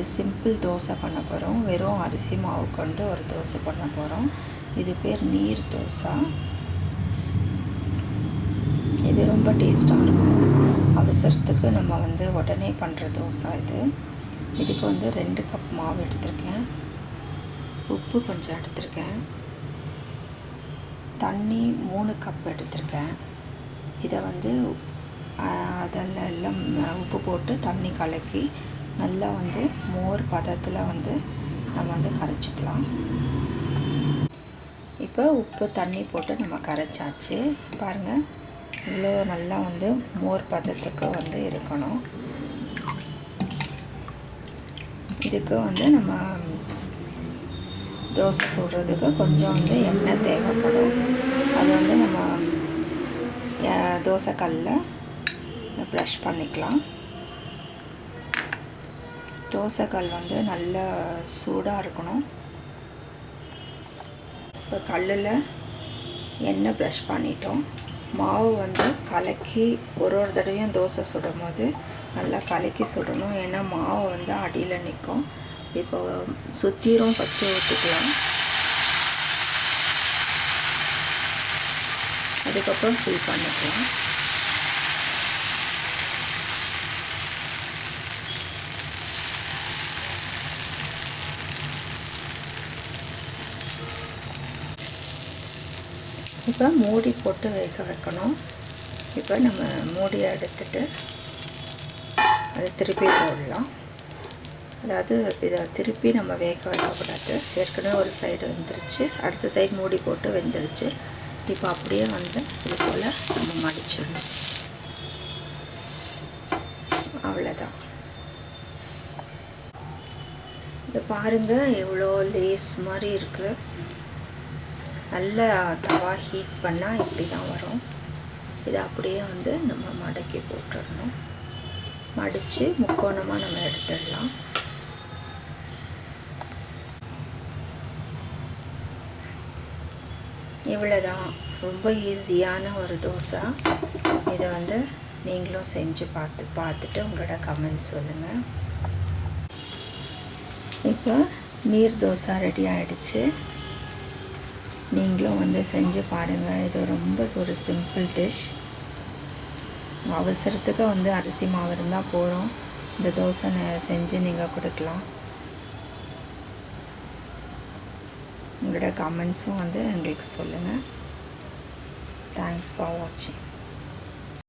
ஒரு சிம்பிள் தோசை பண்ண போகிறோம் வெறும் அரிசி மாவு கொண்டு ஒரு தோசை பண்ண போகிறோம் இது பேர் நீர் தோசை. இது ரொம்ப டேஸ்ட்டாக இருக்கும். அவசரத்துக்கு நம்ம வந்து உடனே பண்ணுற தோசை இது. இதுக்கு வந்து ரெண்டு கப் மாவு எடுத்திருக்கேன். உப்பு கொஞ்சம் எடுத்திருக்கேன். தண்ணி மூணு கப் எடுத்திருக்கேன். இதை வந்து அதில் எல்லாம் உப்பு போட்டு தண்ணி கலக்கி நல்லா வந்து மோர் பதத்தில் வந்து நம்ம வந்து கரைச்சிக்கலாம். இப்போ உப்பு தண்ணி போட்டு நம்ம கரைச்சாச்சு. பாருங்கள் இவ்வளோ நல்லா வந்து மோர் பதத்துக்கு வந்து இருக்கணும். இதுக்கு வந்து நம்ம தோசை சுடுறதுக்கு கொஞ்சம் வந்து எண்ணெய் தேவைப்படும். அது வந்து நம்ம தோசைக்கல்லில் ப்ரஷ் பண்ணிக்கலாம். தோசைக்கல் வந்து நல்ல சூடாக இருக்கணும். இப்போ கல்லில் எண்ணெய் ப்ரஷ் பண்ணிட்டோம். மாவு வந்து கலக்கி ஒரு ஒரு தடவையும் தோசை சுடும் போது நல்லா கலக்கி சுடணும். ஏன்னா மாவு வந்து அடியில் நிற்கும் இப்போ சுற்றிரும் ஃபஸ்ட்டு ஊற்றிக்கலாம் அதுக்கப்புறம் ஃபில் பண்ணிக்கலாம். இப்போ மூடி போட்டு வேக வைக்கணும். இப்போ நம்ம மூடியை எடுத்துட்டு அதை திருப்பி போடலாம். அதாவது இதை திருப்பி நம்ம வேக வைக்கக்கூடாது. ஏற்கனவே ஒரு சைடு வெந்துருச்சு. அடுத்த சைடு மூடி போட்டு வெந்துருச்சு. இப்போ அப்படியே வந்து இது போல் நம்ம மடிச்சிடணும். அவ்வளோதான் இதை பாருங்கள் எவ்வளோ லேஸ் மாதிரி இருக்குது நல்லா தவா ஹீட் பண்ணால் இப்படி தான் வரும். இதை அப்படியே வந்து நம்ம மடக்கி போட்டுடணும். மடித்து முக்கோணமாக நம்ம எடுத்துடலாம். இவ்வளோதான் ரொம்ப ஈஸியான ஒரு தோசை. இதை வந்து நீங்களும் செஞ்சு பார்த்து பார்த்துட்டு உங்களோட கமெண்ட் சொல்லுங்கள் இப்போ நீர் தோசை ரெடி ஆகிடுச்சு நீங்களும் வந்து செஞ்சு பாருங்கள் இது ரொம்ப ஒரு சிம்பிள் டிஷ் அவசரத்துக்கு வந்து அரிசி மாவு இருந்தால் போகிறோம் இந்த தோசை செஞ்சு நீங்கள் கொடுக்கலாம். உங்களோட கமெண்ட்ஸும் வந்து எங்களுக்கு சொல்லுங்கள் தேங்க்ஸ் ஃபார் வாட்சிங்